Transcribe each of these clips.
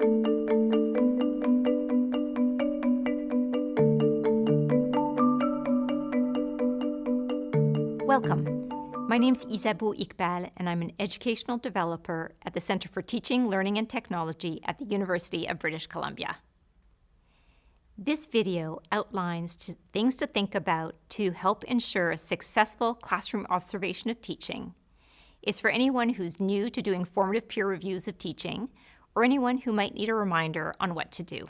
Welcome. My name is Isabeau Iqbal, and I'm an educational developer at the Center for Teaching, Learning and Technology at the University of British Columbia. This video outlines two things to think about to help ensure a successful classroom observation of teaching. It's for anyone who's new to doing formative peer reviews of teaching, or anyone who might need a reminder on what to do.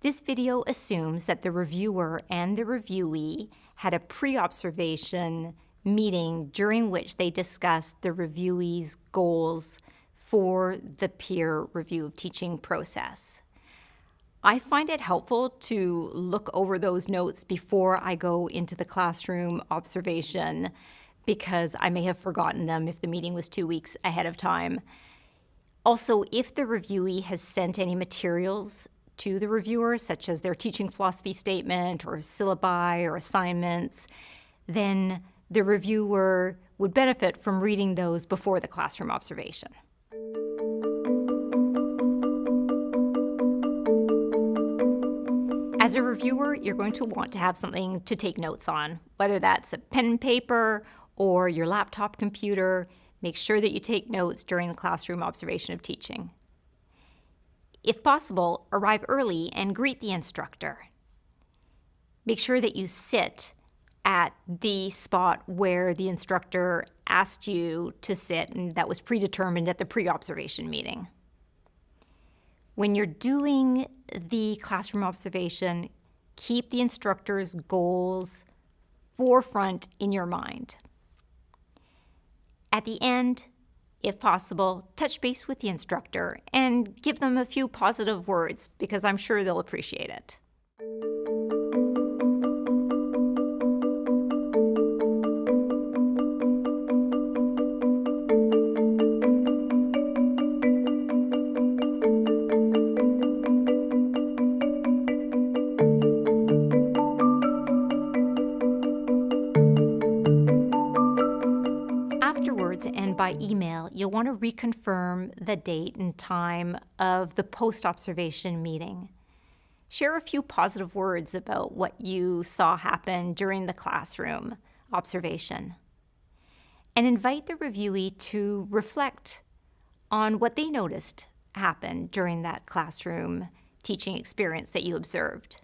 This video assumes that the reviewer and the reviewee had a pre-observation meeting during which they discussed the reviewee's goals for the peer review of teaching process. I find it helpful to look over those notes before I go into the classroom observation because I may have forgotten them if the meeting was two weeks ahead of time. Also, if the reviewee has sent any materials to the reviewer, such as their teaching philosophy statement or syllabi or assignments, then the reviewer would benefit from reading those before the classroom observation. As a reviewer, you're going to want to have something to take notes on, whether that's a pen and paper or your laptop computer. Make sure that you take notes during the classroom observation of teaching. If possible, arrive early and greet the instructor. Make sure that you sit at the spot where the instructor asked you to sit and that was predetermined at the pre-observation meeting. When you're doing the classroom observation, keep the instructor's goals forefront in your mind. At the end, if possible, touch base with the instructor and give them a few positive words because I'm sure they'll appreciate it. And by email, you'll want to reconfirm the date and time of the post-observation meeting. Share a few positive words about what you saw happen during the classroom observation. And invite the reviewee to reflect on what they noticed happen during that classroom teaching experience that you observed.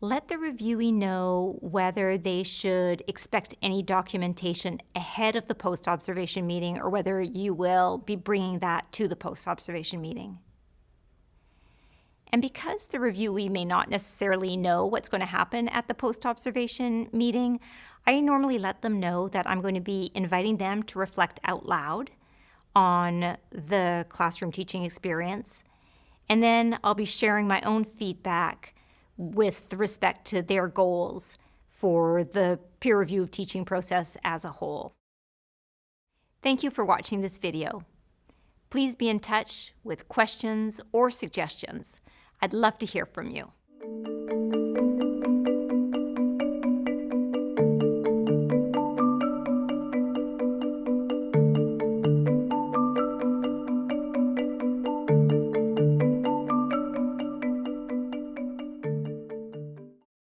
Let the reviewee know whether they should expect any documentation ahead of the post-observation meeting or whether you will be bringing that to the post-observation meeting. And because the reviewee may not necessarily know what's going to happen at the post-observation meeting, I normally let them know that I'm going to be inviting them to reflect out loud on the classroom teaching experience. And then I'll be sharing my own feedback with respect to their goals for the peer review of teaching process as a whole. Thank you for watching this video. Please be in touch with questions or suggestions. I'd love to hear from you.